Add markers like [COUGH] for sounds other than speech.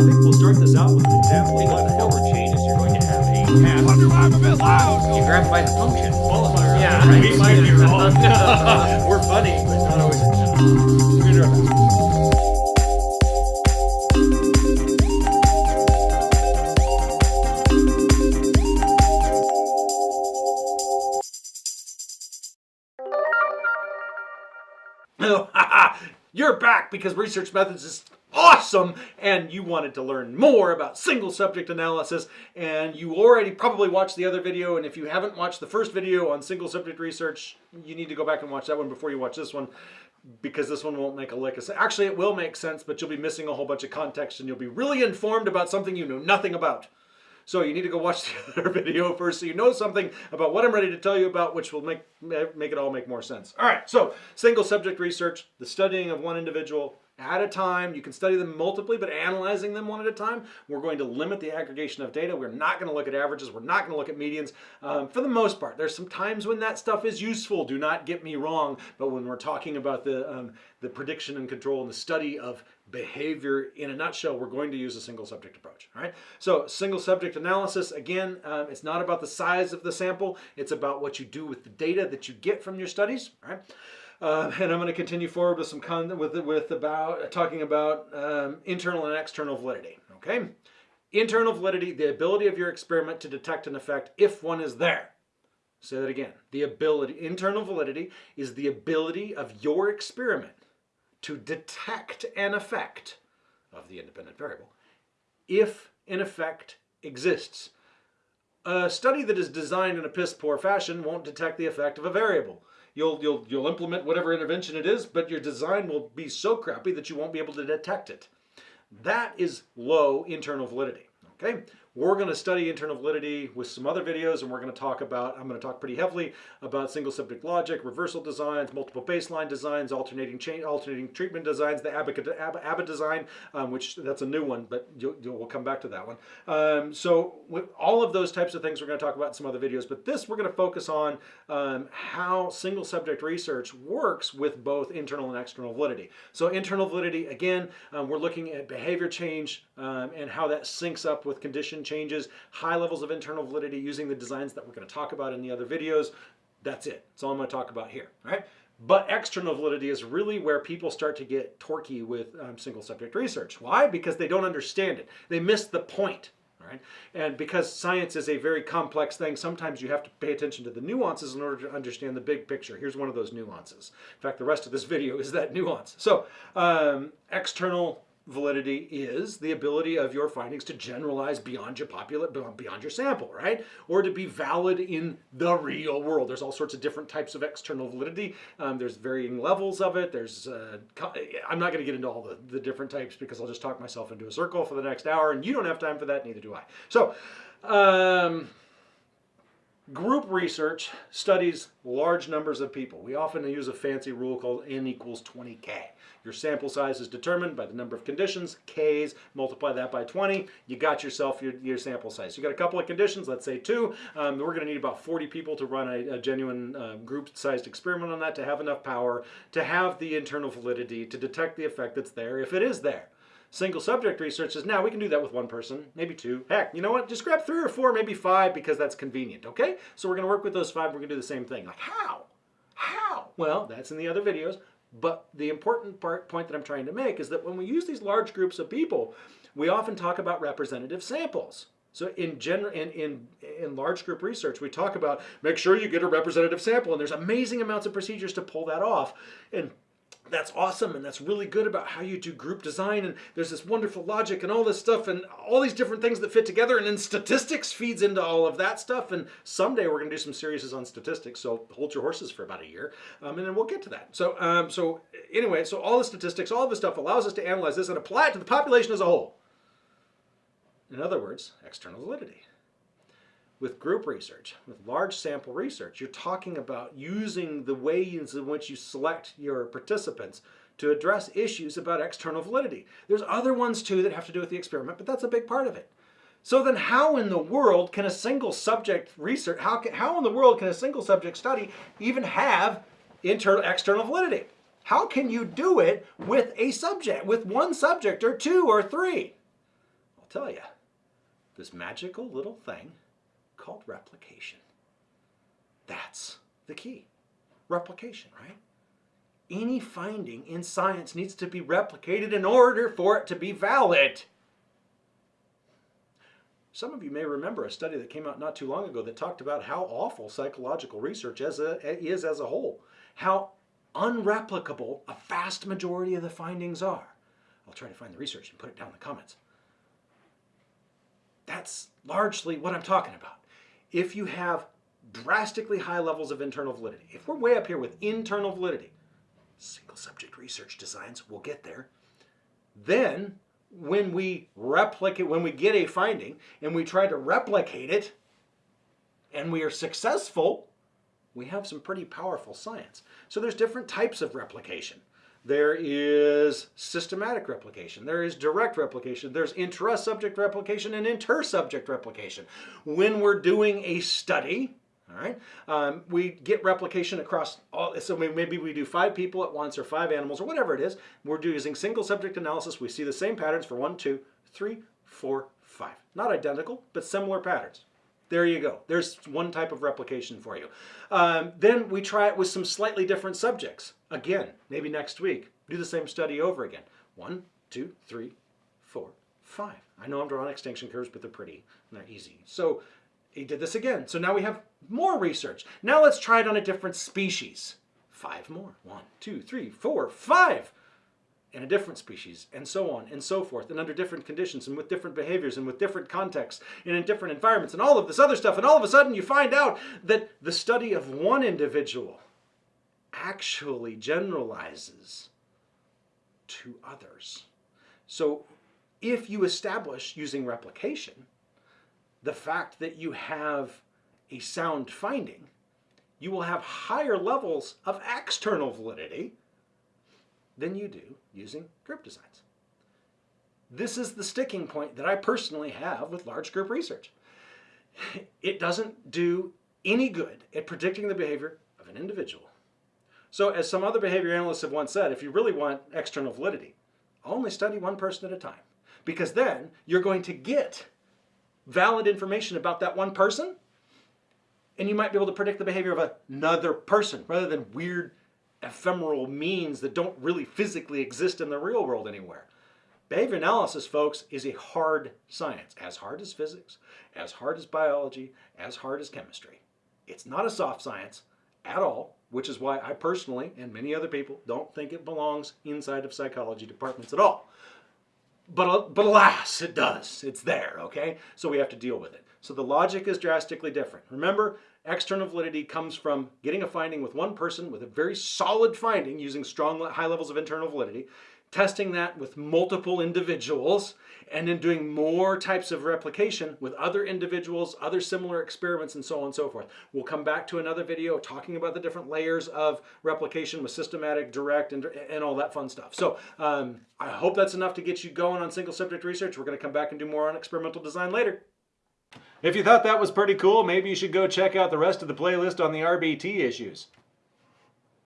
think we'll start this out with an example. Think of of the what forward changes. You're going to have a path. Wonder why I'm a bit loud. You grab by the function. qualifier. Yeah, we might be wrong. we're funny, but not always. We're gonna do our best. You're back because research methods is awesome and you wanted to learn more about single subject analysis and you already probably watched the other video and if you haven't watched the first video on single subject research you need to go back and watch that one before you watch this one because this one won't make a lick of sense. Actually, it will make sense, but you'll be missing a whole bunch of context and you'll be really informed about something you know nothing about. So you need to go watch [LAUGHS] the other video first so you know something about what I'm ready to tell you about, which will make, make it all make more sense. All right, so single subject research, the studying of one individual at a time. You can study them multiply, but analyzing them one at a time. We're going to limit the aggregation of data. We're not going to look at averages. We're not going to look at medians. Um, for the most part, there's some times when that stuff is useful. Do not get me wrong. But when we're talking about the, um, the prediction and control and the study of behavior in a nutshell, we're going to use a single subject approach. All right. So single subject analysis, again, um, it's not about the size of the sample. It's about what you do with the data that you get from your studies. All right. Uh, and I'm going to continue forward with some con with with about talking about um, internal and external validity. Okay, internal validity, the ability of your experiment to detect an effect if one is there. Say that again. The ability, internal validity, is the ability of your experiment to detect an effect of the independent variable if an effect exists. A study that is designed in a piss poor fashion won't detect the effect of a variable. You'll, you'll, you'll implement whatever intervention it is, but your design will be so crappy that you won't be able to detect it. That is low internal validity. Okay, we're going to study internal validity with some other videos, and we're going to talk about, I'm going to talk pretty heavily about single subject logic, reversal designs, multiple baseline designs, alternating chain, alternating treatment designs, the ABBA, design, um, which that's a new one, but you'll, you'll, we'll come back to that one. Um, so with all of those types of things we're going to talk about in some other videos, but this we're going to focus on um, how single subject research works with both internal and external validity. So internal validity, again, um, we're looking at behavior change um, and how that syncs up with condition changes, high levels of internal validity using the designs that we're going to talk about in the other videos. That's it. That's all I'm going to talk about here. All right. But external validity is really where people start to get torquey with um, single subject research. Why? Because they don't understand it. They miss the point. Right? And because science is a very complex thing, sometimes you have to pay attention to the nuances in order to understand the big picture. Here's one of those nuances. In fact, the rest of this [LAUGHS] video is that nuance. So um, external validity is the ability of your findings to generalize beyond your populate, beyond your sample, right? Or to be valid in the real world. There's all sorts of different types of external validity. Um, there's varying levels of it. There's, uh, I'm not going to get into all the, the different types because I'll just talk myself into a circle for the next hour and you don't have time for that, neither do I. So, um, Group research studies large numbers of people. We often use a fancy rule called n equals 20k. Your sample size is determined by the number of conditions, k's, multiply that by 20, you got yourself your, your sample size. You got a couple of conditions, let's say two. Um, we're going to need about 40 people to run a, a genuine uh, group-sized experiment on that to have enough power to have the internal validity to detect the effect that's there if it is there. Single subject research says, now we can do that with one person, maybe two. Heck, you know what? Just grab three or four, maybe five, because that's convenient, okay? So we're gonna work with those five, we're gonna do the same thing. Like, how? How? Well, that's in the other videos. But the important part, point that I'm trying to make is that when we use these large groups of people, we often talk about representative samples. So in general, in, in, in large group research, we talk about make sure you get a representative sample, and there's amazing amounts of procedures to pull that off. And that's awesome and that's really good about how you do group design and there's this wonderful logic and all this stuff and all these different things that fit together and then statistics feeds into all of that stuff and someday we're going to do some series on statistics so hold your horses for about a year um, and then we'll get to that. So um, so anyway so all the statistics all of the stuff allows us to analyze this and apply it to the population as a whole. In other words external validity with group research, with large sample research, you're talking about using the ways in which you select your participants to address issues about external validity. There's other ones too that have to do with the experiment, but that's a big part of it. So then how in the world can a single subject research, how, can, how in the world can a single subject study even have internal, external validity? How can you do it with a subject, with one subject or two or three? I'll tell you, this magical little thing called replication. That's the key. Replication, right? Any finding in science needs to be replicated in order for it to be valid. Some of you may remember a study that came out not too long ago that talked about how awful psychological research as a, is as a whole, how unreplicable a vast majority of the findings are. I'll try to find the research and put it down in the comments. That's largely what I'm talking about. If you have drastically high levels of internal validity, if we're way up here with internal validity, single subject research designs, we'll get there, then when we replicate, when we get a finding and we try to replicate it and we are successful, we have some pretty powerful science. So there's different types of replication. There is systematic replication. There is direct replication. There's intra-subject replication and inter-subject replication. When we're doing a study, all right, um, we get replication across all. So maybe we do five people at once, or five animals, or whatever it is. We're using single subject analysis. We see the same patterns for one, two, three, four, five. Not identical, but similar patterns. There you go. There's one type of replication for you. Um, then we try it with some slightly different subjects. Again, maybe next week, do the same study over again. One, two, three, four, five. I know I'm drawing extinction curves, but they're pretty and they're easy. So he did this again. So now we have more research. Now let's try it on a different species. Five more. One, two, three, four, five in a different species, and so on and so forth, and under different conditions, and with different behaviors, and with different contexts, and in different environments, and all of this other stuff. And all of a sudden, you find out that the study of one individual actually generalizes to others. So, if you establish using replication the fact that you have a sound finding, you will have higher levels of external validity than you do using group designs. This is the sticking point that I personally have with large group research. It doesn't do any good at predicting the behavior of an individual. So as some other behavior analysts have once said, if you really want external validity, only study one person at a time. Because then you're going to get valid information about that one person and you might be able to predict the behavior of another person rather than weird ephemeral means that don't really physically exist in the real world anywhere. Behavior analysis, folks, is a hard science, as hard as physics, as hard as biology, as hard as chemistry. It's not a soft science at all, which is why I personally, and many other people, don't think it belongs inside of psychology departments at all. But, uh, but alas, it does. It's there, okay? So we have to deal with it. So the logic is drastically different. Remember, external validity comes from getting a finding with one person with a very solid finding using strong high levels of internal validity, testing that with multiple individuals, and then doing more types of replication with other individuals, other similar experiments, and so on and so forth. We'll come back to another video talking about the different layers of replication with systematic, direct, and, and all that fun stuff. So um, I hope that's enough to get you going on single subject research. We're going to come back and do more on experimental design later. If you thought that was pretty cool, maybe you should go check out the rest of the playlist on the RBT issues.